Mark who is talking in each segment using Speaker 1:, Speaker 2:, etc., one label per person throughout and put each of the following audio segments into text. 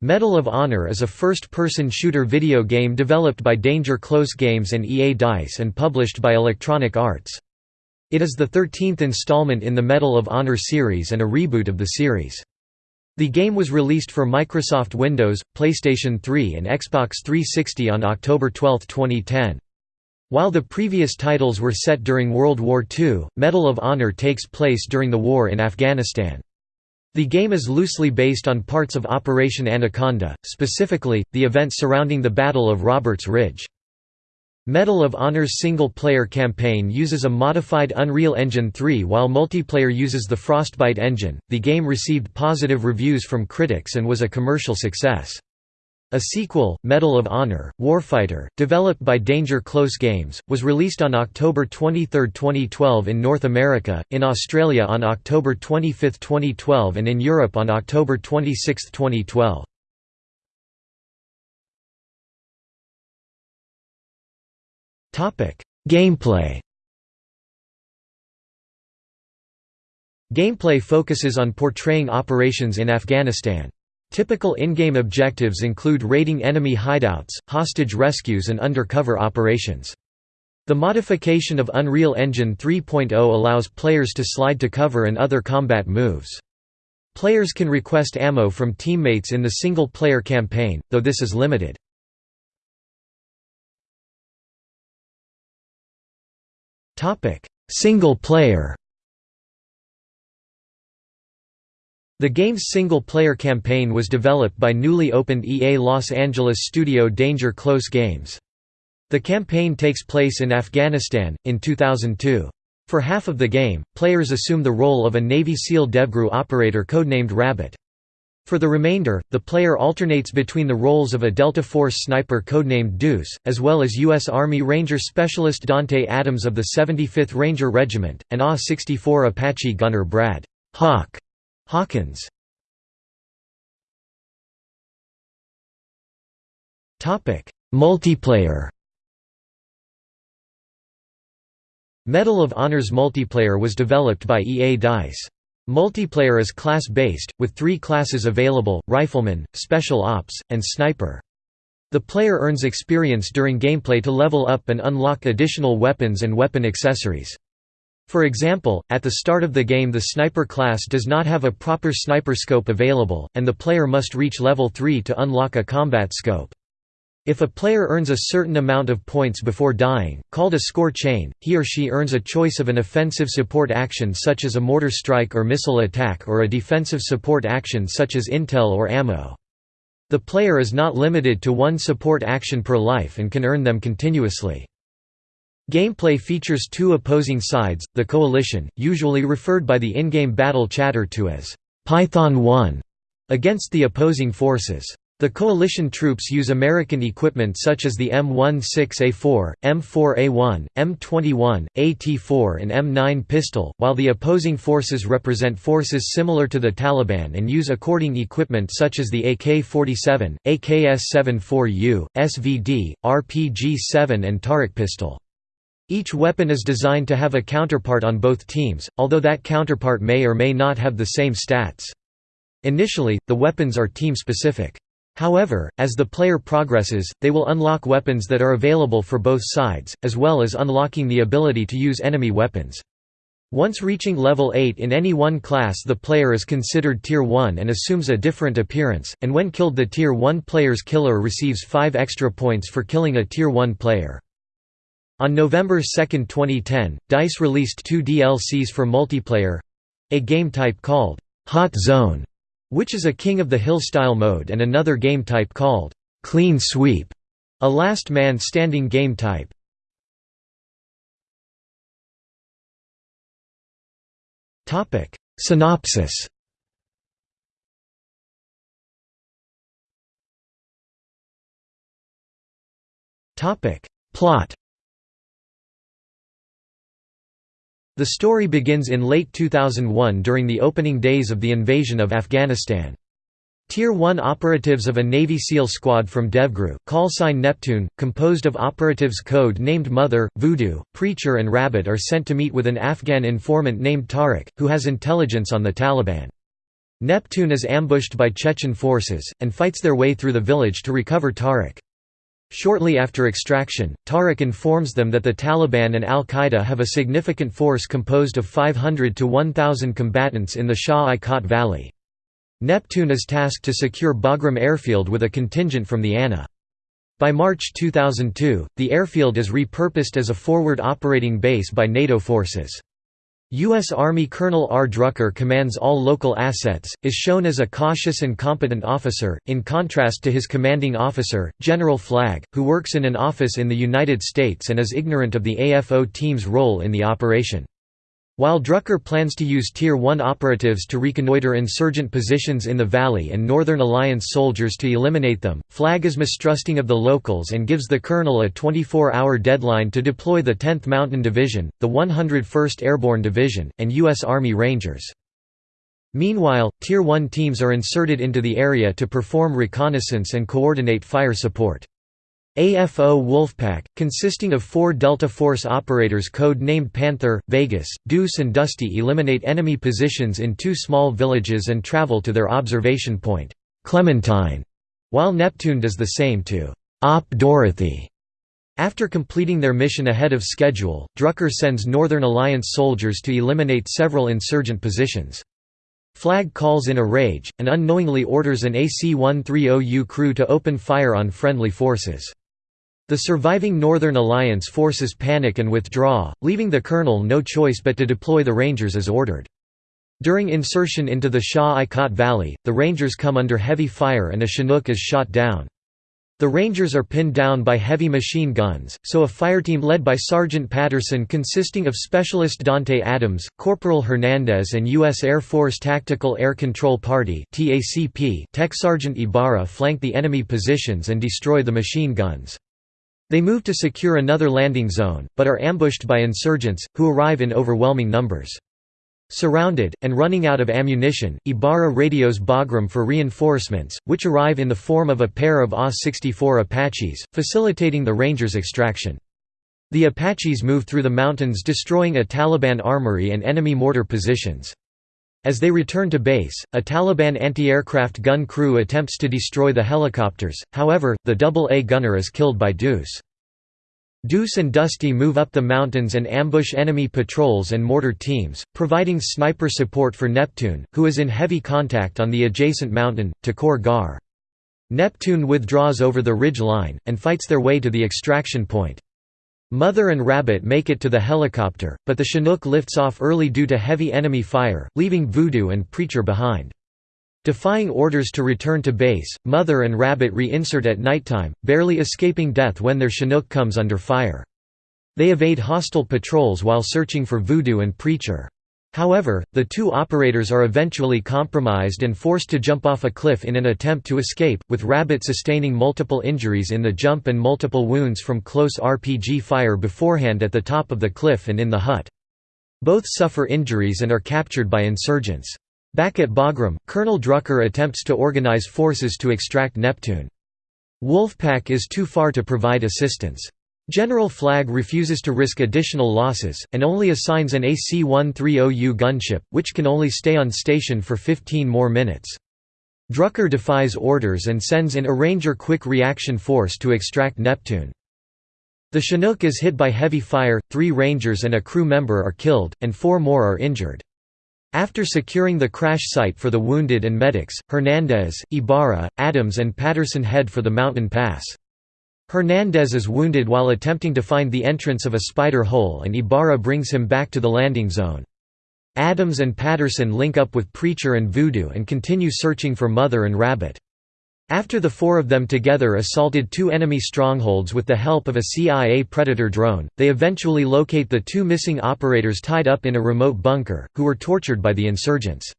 Speaker 1: Medal of Honor is a first-person shooter video game developed by Danger Close Games and EA DICE and published by Electronic Arts. It is the 13th installment in the Medal of Honor series and a reboot of the series. The game was released for Microsoft Windows, PlayStation 3 and Xbox 360 on October 12, 2010. While the previous titles were set during World War II, Medal of Honor takes place during the war in Afghanistan. The game is loosely based on parts of Operation Anaconda, specifically, the events surrounding the Battle of Roberts Ridge. Medal of Honor's single-player campaign uses a modified Unreal Engine 3 while multiplayer uses the Frostbite engine. The game received positive reviews from critics and was a commercial success. A sequel, Medal of Honor, Warfighter, developed by Danger Close Games, was released on October 23, 2012 in North America, in Australia on October 25, 2012 and in Europe on October 26, 2012. Gameplay Gameplay focuses on portraying operations in Afghanistan. Typical in-game objectives include raiding enemy hideouts, hostage rescues and undercover operations. The modification of Unreal Engine 3.0 allows players to slide to cover and other combat moves. Players can request ammo from teammates in the single-player campaign, though this is limited. Single-player The game's single-player campaign was developed by newly opened EA Los Angeles studio Danger Close Games. The campaign takes place in Afghanistan, in 2002. For half of the game, players assume the role of a Navy SEAL DevGru operator codenamed Rabbit. For the remainder, the player alternates between the roles of a Delta Force sniper codenamed Deuce, as well as U.S. Army Ranger Specialist Dante Adams of the 75th Ranger Regiment, and AH-64 Apache gunner Brad Hawk Hawkins Multiplayer Medal of Honor's multiplayer was developed by EA DICE. Multiplayer is class-based, with three classes available, Rifleman, Special Ops, and Sniper. The player earns experience during gameplay to level up and unlock additional weapons and weapon accessories. For example, at the start of the game the sniper class does not have a proper sniper scope available, and the player must reach level 3 to unlock a combat scope. If a player earns a certain amount of points before dying, called a score chain, he or she earns a choice of an offensive support action such as a mortar strike or missile attack or a defensive support action such as intel or ammo. The player is not limited to one support action per life and can earn them continuously. Gameplay features two opposing sides, the Coalition, usually referred by the in-game battle chatter to as Python 1, against the opposing forces. The coalition troops use American equipment such as the M16A4, M4A1, M21, AT4 and M9 pistol, while the opposing forces represent forces similar to the Taliban and use according equipment such as the AK-47, AKS-74U, SVD, RPG-7 and Tariq pistol. Each weapon is designed to have a counterpart on both teams, although that counterpart may or may not have the same stats. Initially, the weapons are team-specific. However, as the player progresses, they will unlock weapons that are available for both sides, as well as unlocking the ability to use enemy weapons. Once reaching level 8 in any one class the player is considered Tier 1 and assumes a different appearance, and when killed the Tier 1 player's killer receives 5 extra points for killing a Tier 1 player. On November 2, 2010, DICE released two DLCs for multiplayer—a game type called «Hot Zone», which is a King of the Hill style mode and another game type called «Clean Sweep», a last man standing game type. Synopsis Plot The story begins in late 2001 during the opening days of the invasion of Afghanistan. Tier 1 operatives of a Navy SEAL squad from DevGru, call sign Neptune, composed of operatives code named Mother, Voodoo, Preacher and Rabbit are sent to meet with an Afghan informant named Tariq, who has intelligence on the Taliban. Neptune is ambushed by Chechen forces, and fights their way through the village to recover Tariq. Shortly after extraction, Tariq informs them that the Taliban and al-Qaeda have a significant force composed of 500 to 1,000 combatants in the Shah-i-Kot Valley. Neptune is tasked to secure Bagram airfield with a contingent from the ANA. By March 2002, the airfield is repurposed as a forward operating base by NATO forces. U.S. Army Colonel R. Drucker commands all local assets, is shown as a cautious and competent officer, in contrast to his commanding officer, General Flagg, who works in an office in the United States and is ignorant of the AFO team's role in the operation. While Drucker plans to use Tier 1 operatives to reconnoiter insurgent positions in the valley and Northern Alliance soldiers to eliminate them, Flagg is mistrusting of the locals and gives the colonel a 24-hour deadline to deploy the 10th Mountain Division, the 101st Airborne Division, and U.S. Army Rangers. Meanwhile, Tier 1 teams are inserted into the area to perform reconnaissance and coordinate fire support. AFO Wolfpack, consisting of four Delta Force operators code-named Panther, Vegas, Deuce and Dusty eliminate enemy positions in two small villages and travel to their observation point, Clementine, while Neptune does the same to Op Dorothy. After completing their mission ahead of schedule, Drucker sends Northern Alliance soldiers to eliminate several insurgent positions. Flagg calls in a rage, and unknowingly orders an AC-130U crew to open fire on friendly forces. The surviving Northern Alliance forces panic and withdraw, leaving the colonel no choice but to deploy the Rangers as ordered. During insertion into the Shah-i-Kot Valley, the Rangers come under heavy fire and a Chinook is shot down. The Rangers are pinned down by heavy machine guns, so a fireteam led by Sergeant Patterson consisting of Specialist Dante Adams, Corporal Hernandez and U.S. Air Force Tactical Air Control Party Tech Sergeant Ibarra flank the enemy positions and destroy the machine guns. They move to secure another landing zone, but are ambushed by insurgents, who arrive in overwhelming numbers. Surrounded, and running out of ammunition, Ibarra radios Bagram for reinforcements, which arrive in the form of a pair of AH-64 Apaches, facilitating the Rangers' extraction. The Apaches move through the mountains destroying a Taliban armory and enemy mortar positions. As they return to base, a Taliban anti-aircraft gun crew attempts to destroy the helicopters, however, the double-A gunner is killed by Deuce. Deuce and Dusty move up the mountains and ambush enemy patrols and mortar teams, providing sniper support for Neptune, who is in heavy contact on the adjacent mountain, Takur Ghar. Neptune withdraws over the ridge line, and fights their way to the extraction point. Mother and Rabbit make it to the helicopter, but the Chinook lifts off early due to heavy enemy fire, leaving Voodoo and Preacher behind. Defying orders to return to base, Mother and Rabbit reinsert at nighttime, barely escaping death when their Chinook comes under fire. They evade hostile patrols while searching for Voodoo and Preacher. However, the two operators are eventually compromised and forced to jump off a cliff in an attempt to escape, with Rabbit sustaining multiple injuries in the jump and multiple wounds from close RPG fire beforehand at the top of the cliff and in the hut. Both suffer injuries and are captured by insurgents. Back at Bagram, Colonel Drucker attempts to organize forces to extract Neptune. Wolfpack is too far to provide assistance. General Flagg refuses to risk additional losses, and only assigns an AC-130U gunship, which can only stay on station for 15 more minutes. Drucker defies orders and sends in a Ranger Quick Reaction Force to extract Neptune. The Chinook is hit by heavy fire, three Rangers and a crew member are killed, and four more are injured. After securing the crash site for the wounded and medics, Hernandez, Ibarra, Adams and Patterson head for the mountain pass. Hernandez is wounded while attempting to find the entrance of a spider hole and Ibarra brings him back to the landing zone. Adams and Patterson link up with Preacher and Voodoo and continue searching for Mother and Rabbit. After the four of them together assaulted two enemy strongholds with the help of a CIA Predator drone, they eventually locate the two missing operators tied up in a remote bunker, who were tortured by the insurgents.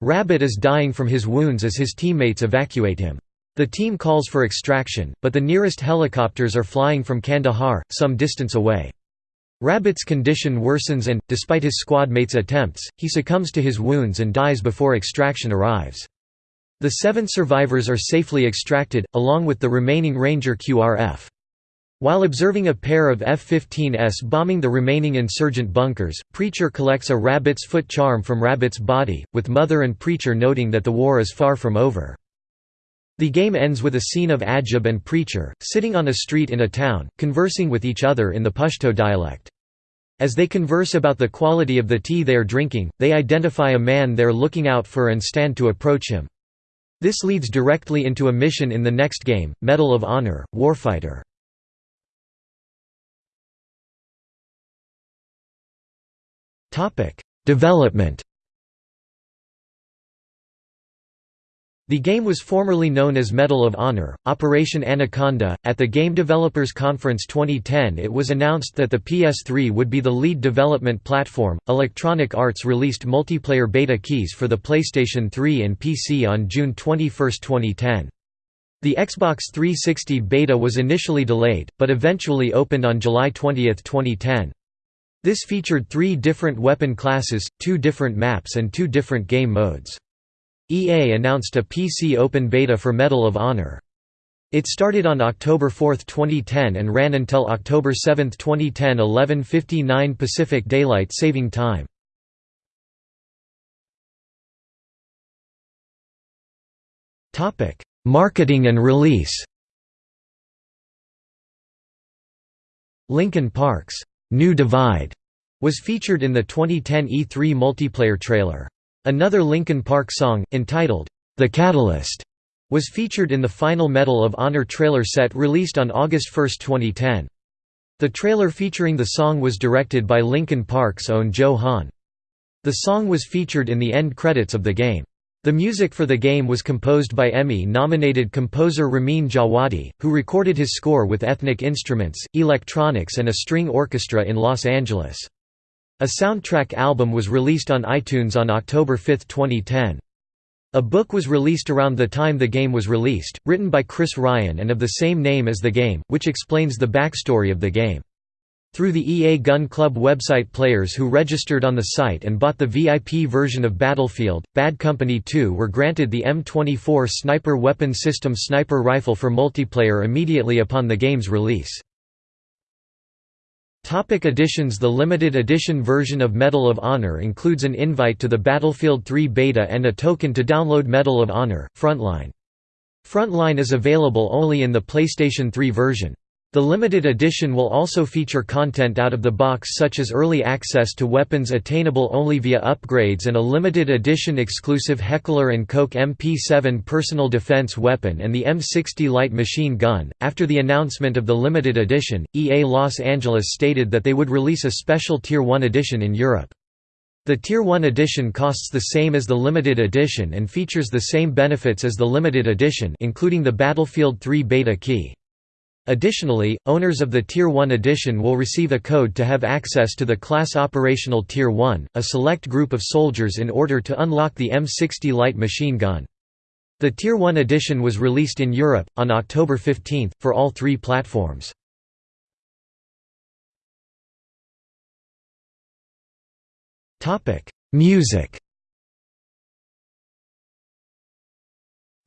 Speaker 1: Rabbit is dying from his wounds as his teammates evacuate him. The team calls for extraction, but the nearest helicopters are flying from Kandahar, some distance away. Rabbit's condition worsens and, despite his squad mates' attempts, he succumbs to his wounds and dies before extraction arrives. The seven survivors are safely extracted, along with the remaining Ranger QRF. While observing a pair of F-15s bombing the remaining insurgent bunkers, Preacher collects a rabbit's foot charm from Rabbit's body, with Mother and Preacher noting that the war is far from over. The game ends with a scene of Ajib and Preacher, sitting on a street in a town, conversing with each other in the Pashto dialect. As they converse about the quality of the tea they are drinking, they identify a man they're looking out for and stand to approach him. This leads directly into a mission in the next game, Medal of Honor, Warfighter. Development The game was formerly known as Medal of Honor, Operation Anaconda. At the Game Developers Conference 2010, it was announced that the PS3 would be the lead development platform. Electronic Arts released multiplayer beta keys for the PlayStation 3 and PC on June 21, 2010. The Xbox 360 beta was initially delayed, but eventually opened on July 20, 2010. This featured three different weapon classes, two different maps and two different game modes. EA announced a PC open beta for Medal of Honor. It started on October 4, 2010 and ran until October 7, 2010 11.59 Pacific Daylight Saving Time. Marketing and release Linkin Park's New Divide was featured in the 2010 E3 multiplayer trailer. Another Linkin Park song, entitled, The Catalyst, was featured in the final Medal of Honor trailer set released on August 1, 2010. The trailer featuring the song was directed by Linkin Park's own Joe Hahn. The song was featured in the end credits of the game. The music for the game was composed by Emmy-nominated composer Ramin Djawadi, who recorded his score with ethnic instruments, electronics and a string orchestra in Los Angeles. A soundtrack album was released on iTunes on October 5, 2010. A book was released around the time the game was released, written by Chris Ryan and of the same name as the game, which explains the backstory of the game. Through the EA Gun Club website players who registered on the site and bought the VIP version of Battlefield, Bad Company 2 were granted the M24 Sniper Weapon System sniper rifle for multiplayer immediately upon the game's release. Topic editions The limited edition version of Medal of Honor includes an invite to the Battlefield 3 beta and a token to download Medal of Honor, Frontline. Frontline is available only in the PlayStation 3 version. The limited edition will also feature content out of the box such as early access to weapons attainable only via upgrades and a limited edition exclusive Heckler & Koch MP7 personal defense weapon and the M60 light machine gun. After the announcement of the limited edition, EA Los Angeles stated that they would release a special Tier 1 edition in Europe. The Tier 1 edition costs the same as the limited edition and features the same benefits as the limited edition including the Battlefield 3 beta key. Additionally, owners of the Tier 1 edition will receive a code to have access to the class operational Tier 1, a select group of soldiers in order to unlock the M60 light machine gun. The Tier 1 edition was released in Europe, on October 15, for all three platforms. Music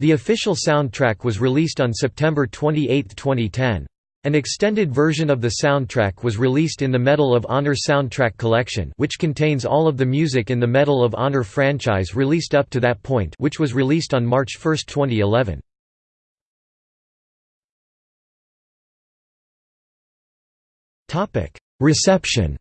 Speaker 1: The official soundtrack was released on September 28, 2010. An extended version of the soundtrack was released in the Medal of Honor Soundtrack Collection which contains all of the music in the Medal of Honor franchise released up to that point which was released on March 1, 2011. Reception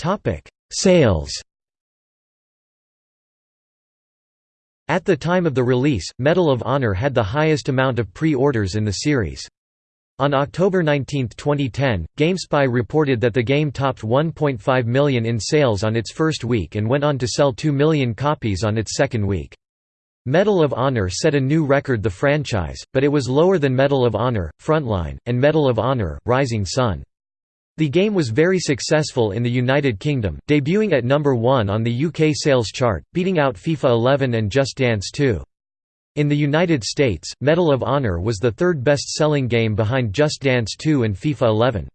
Speaker 1: Topic: Sales. At the time of the release, Medal of Honor had the highest amount of pre-orders in the series. On October 19, 2010, GameSpy reported that the game topped 1.5 million in sales on its first week and went on to sell 2 million copies on its second week. Medal of Honor set a new record the franchise, but it was lower than Medal of Honor, Frontline, and Medal of Honor, Rising Sun. The game was very successful in the United Kingdom, debuting at number 1 on the UK sales chart, beating out FIFA 11 and Just Dance 2. In the United States, Medal of Honor was the third best-selling game behind Just Dance 2 and FIFA 11.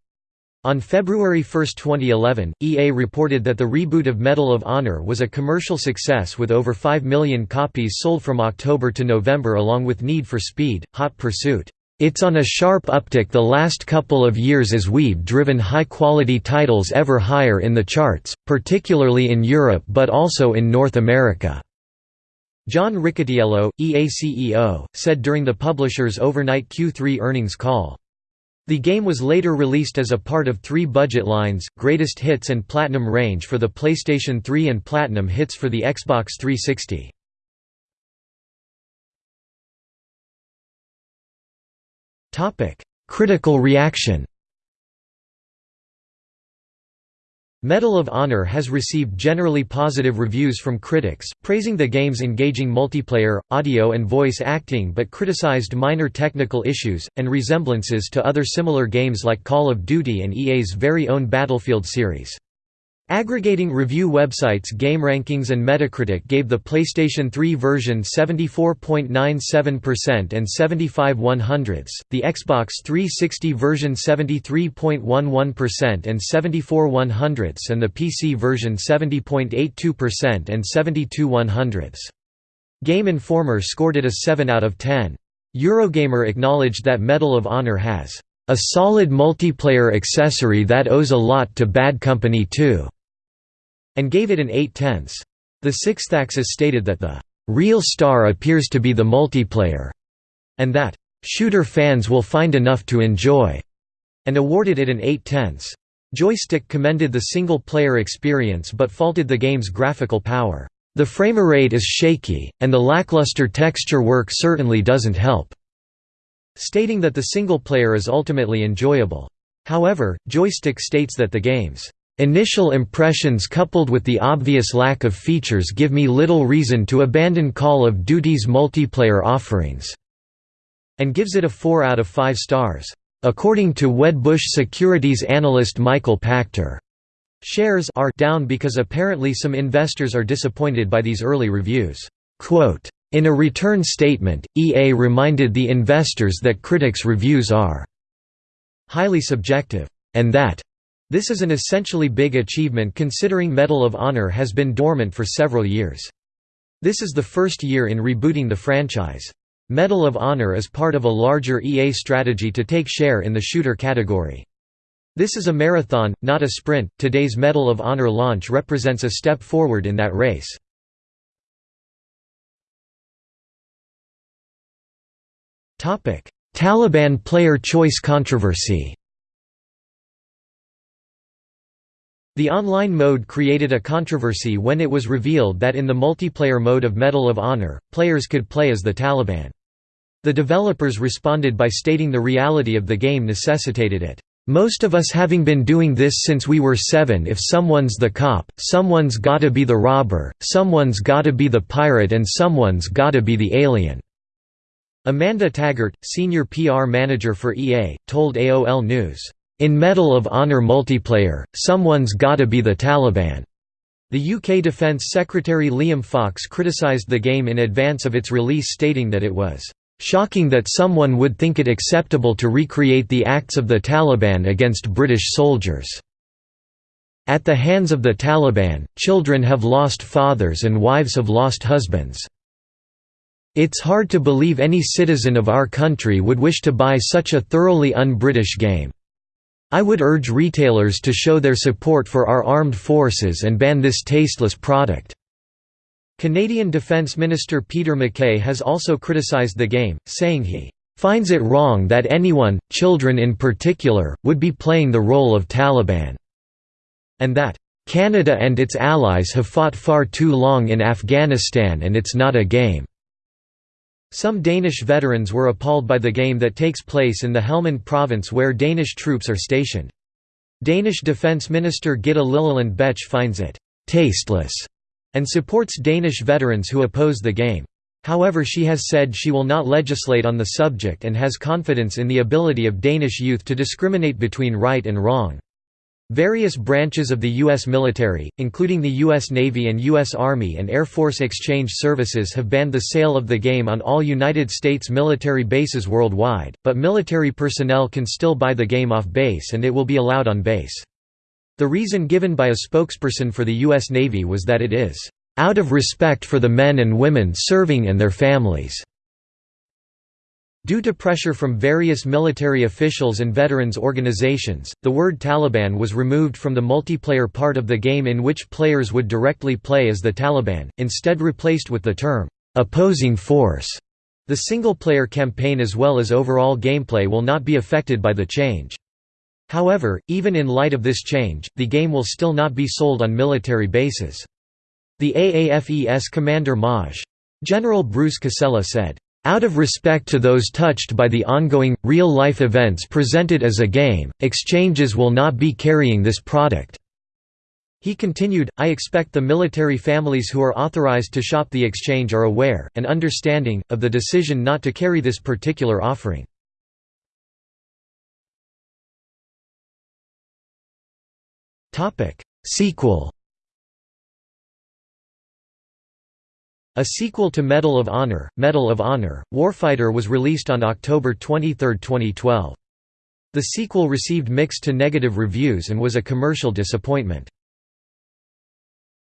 Speaker 1: On February 1, 2011, EA reported that the reboot of Medal of Honor was a commercial success with over 5 million copies sold from October to November along with Need for Speed, Hot Pursuit. It's on a sharp uptick the last couple of years as we've driven high-quality titles ever higher in the charts, particularly in Europe but also in North America." John Riccitiello, EA CEO, said during the publisher's overnight Q3 earnings call. The game was later released as a part of three budget lines, Greatest Hits and Platinum range for the PlayStation 3 and Platinum Hits for the Xbox 360. Critical reaction Medal of Honor has received generally positive reviews from critics, praising the game's engaging multiplayer, audio and voice acting but criticized minor technical issues, and resemblances to other similar games like Call of Duty and EA's very own Battlefield series. Aggregating review websites GameRankings and Metacritic gave the PlayStation 3 version 74.97% and 75 100ths, the Xbox 360 version 73.11% and 74 100ths and the PC version 70.82% and 72 100ths. Game Informer scored it a 7 out of 10. Eurogamer acknowledged that Medal of Honor has a solid multiplayer accessory that owes a lot to Bad Company 2 and gave it an 8 tenths. The Sixth Axis stated that the real star appears to be the multiplayer, and that shooter fans will find enough to enjoy, and awarded it an 8 tenths. Joystick commended the single-player experience but faulted the game's graphical power. The framerate is shaky, and the lackluster texture work certainly doesn't help, stating that the single player is ultimately enjoyable. However, Joystick states that the game's Initial impressions coupled with the obvious lack of features give me little reason to abandon Call of Duty's multiplayer offerings", and gives it a 4 out of 5 stars. According to Wedbush securities analyst Michael Pachter, shares are down because apparently some investors are disappointed by these early reviews. Quote, in a return statement, EA reminded the investors that critics' reviews are highly subjective, and that this is an essentially big achievement considering Medal of Honor has been dormant for several years. This is the first year in rebooting the franchise. Medal of Honor is part of a larger EA strategy to take share in the shooter category. This is a marathon, not a sprint. Today's Medal of Honor launch represents a step forward in that race. Taliban player choice controversy The online mode created a controversy when it was revealed that in the multiplayer mode of Medal of Honor, players could play as the Taliban. The developers responded by stating the reality of the game necessitated it. Most of us having been doing this since we were seven if someone's the cop, someone's gotta be the robber, someone's gotta be the pirate and someone's gotta be the alien." Amanda Taggart, senior PR manager for EA, told AOL News, in Medal of Honor multiplayer, someone's gotta be the Taliban. The UK Defence Secretary Liam Fox criticised the game in advance of its release stating that it was "...shocking that someone would think it acceptable to recreate the acts of the Taliban against British soldiers." At the hands of the Taliban, children have lost fathers and wives have lost husbands. It's hard to believe any citizen of our country would wish to buy such a thoroughly un-British game. I would urge retailers to show their support for our armed forces and ban this tasteless product." Canadian Defence Minister Peter MacKay has also criticised the game, saying he finds it wrong that anyone, children in particular, would be playing the role of Taliban, and that Canada and its allies have fought far too long in Afghanistan and it's not a game. Some Danish veterans were appalled by the game that takes place in the Helmand province where Danish troops are stationed. Danish Defence Minister Gitte Lillelund Bech finds it «tasteless» and supports Danish veterans who oppose the game. However she has said she will not legislate on the subject and has confidence in the ability of Danish youth to discriminate between right and wrong. Various branches of the U.S. military, including the U.S. Navy and U.S. Army and Air Force Exchange Services have banned the sale of the game on all United States military bases worldwide, but military personnel can still buy the game off base and it will be allowed on base. The reason given by a spokesperson for the U.S. Navy was that it is, "...out of respect for the men and women serving and their families." Due to pressure from various military officials and veterans organizations, the word Taliban was removed from the multiplayer part of the game in which players would directly play as the Taliban, instead replaced with the term, "'opposing force'". The single-player campaign as well as overall gameplay will not be affected by the change. However, even in light of this change, the game will still not be sold on military bases. The AAFES commander Maj. General Bruce Casella said, out of respect to those touched by the ongoing, real-life events presented as a game, exchanges will not be carrying this product." He continued, I expect the military families who are authorized to shop the exchange are aware, and understanding, of the decision not to carry this particular offering. Sequel A sequel to Medal of Honor, Medal of Honor, Warfighter was released on October 23, 2012. The sequel received mixed to negative reviews and was a commercial disappointment.